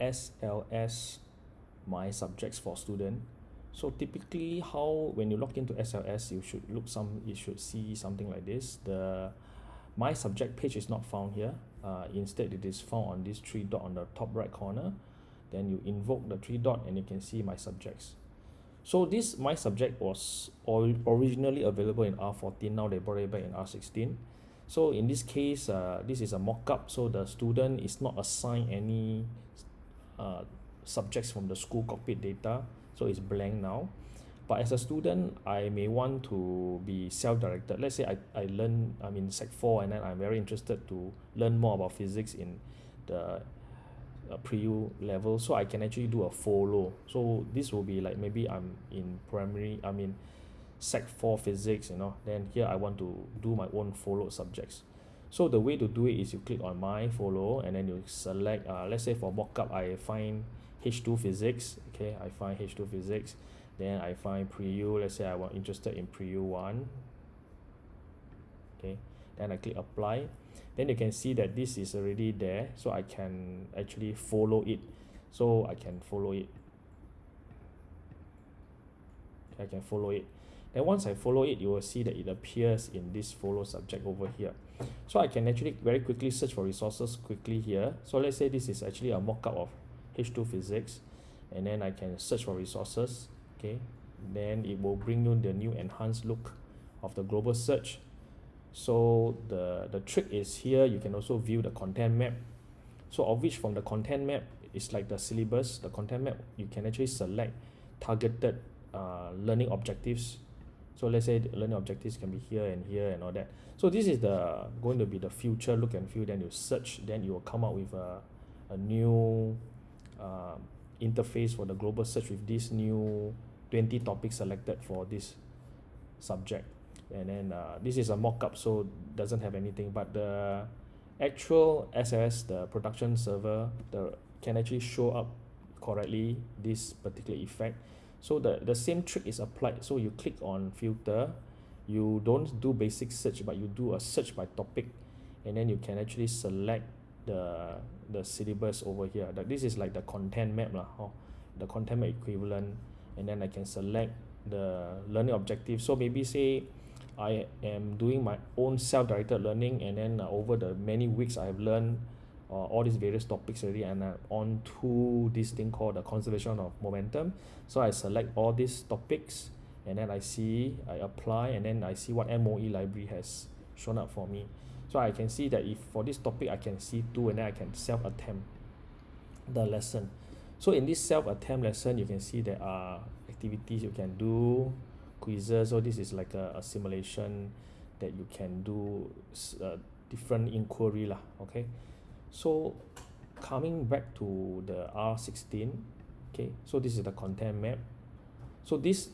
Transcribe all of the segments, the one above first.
SLS my subjects for student. So typically how when you log into SLS you should look some you should see something like this. The my subject page is not found here. Uh, instead it is found on this three dot on the top right corner. Then you invoke the three dot and you can see my subjects. So this my subject was or originally available in R14 now they brought it back in R16 so in this case uh, this is a mock-up. So the student is not assigned any uh, subjects from the school cockpit data so it's blank now. But as a student I may want to be self-directed. Let's say I, I learn I'm in sec 4 and then I'm very interested to learn more about physics in the uh, pre-U level so I can actually do a follow. So this will be like maybe I'm in primary I mean sec 4 physics you know. Then here I want to do my own follow subjects so the way to do it is you click on my follow and then you select uh, let's say for mockup I find H2 physics okay I find H2 physics then I find pre-U let's say I want interested in pre-U 1 okay then I click apply. Then you can see that this is already there so I can actually follow it. So I can follow it. I can follow it then once I follow it you will see that it appears in this follow subject over here. So I can actually very quickly search for resources quickly here. So let's say this is actually a mock-up of H2 physics and then I can search for resources okay? Then it will bring you the new enhanced look of the global search. So the the trick is here you can also view the content map. So of which from the content map is like the syllabus the content map you can actually select targeted uh, learning objectives so let's say learning objectives can be here and here and all that. So this is the going to be the future look and feel. Then you search then you will come up with a, a new uh, interface for the global search with this new 20 topics selected for this subject. And then uh, this is a mock-up so doesn't have anything. But the actual SLS the production server the can actually show up correctly this particular effect so the the same trick is applied. So you click on filter. You don't do basic search but you do a search by topic. And then you can actually select the the syllabus over here. That this is like the content map lah oh, the content map equivalent. And then I can select the learning objective. So maybe say I am doing my own self-directed learning and then uh, over the many weeks I have learned uh, all these various topics already and I'm on to this thing called the conservation of momentum. So I select all these topics and then I see I apply and then I see what MOE library has shown up for me. So I can see that if for this topic I can see two and then I can self-attempt the lesson. So in this self-attempt lesson you can see there are activities you can do quizzes. So this is like a, a simulation that you can do uh, different inquiry lah okay so coming back to the R16 okay so this is the content map. So this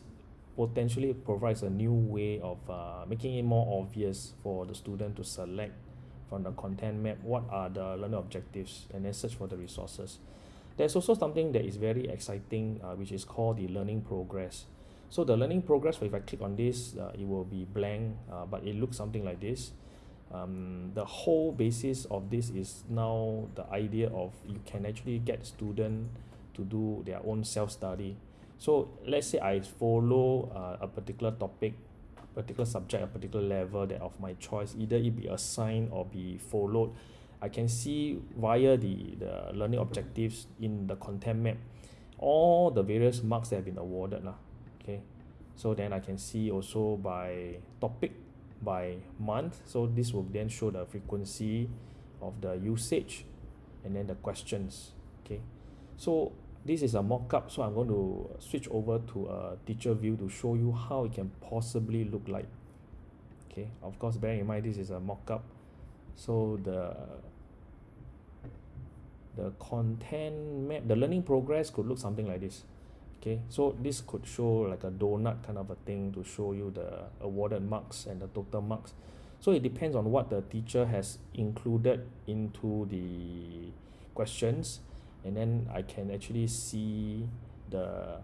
potentially provides a new way of uh, making it more obvious for the student to select from the content map what are the learning objectives and then search for the resources. There's also something that is very exciting uh, which is called the learning progress. So the learning progress if I click on this uh, it will be blank uh, but it looks something like this um, the whole basis of this is now the idea of you can actually get student to do their own self-study. So let's say I follow uh, a particular topic particular subject a particular level that of my choice either it be assigned or be followed I can see via the the learning objectives in the content map all the various marks that have been awarded lah okay? So then I can see also by topic by month. So this will then show the frequency of the usage and then the questions okay? So this is a mock-up so I'm going to switch over to a teacher view to show you how it can possibly look like okay? Of course bear in mind this is a mock-up. So the the content map the learning progress could look something like this okay? So this could show like a donut kind of a thing to show you the awarded marks and the total marks. So it depends on what the teacher has included into the questions. And then I can actually see the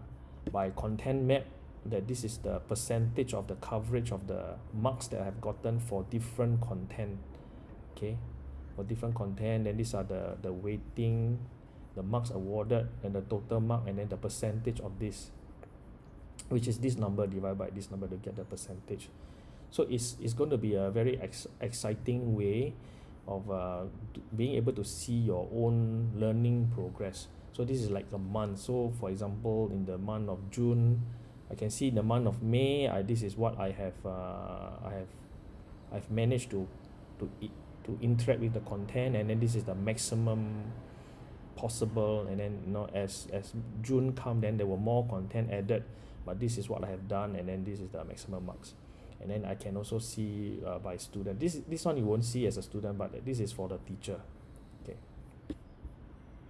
by content map that this is the percentage of the coverage of the marks that I have gotten for different content okay? For different content then these are the the weighting the marks awarded and the total mark and then the percentage of this which is this number divided by this number to get the percentage. So it's it's going to be a very ex~ exciting way of uh, being able to see your own learning progress. So this is like a month. So for example in the month of june I can see in the month of may I this is what I have uh, I have I've managed to to to interact with the content and then this is the maximum possible and then you know as as june come then there were more content added but this is what I have done and then this is the maximum marks. And then I can also see uh, by student. This this one you won't see as a student but this is for the teacher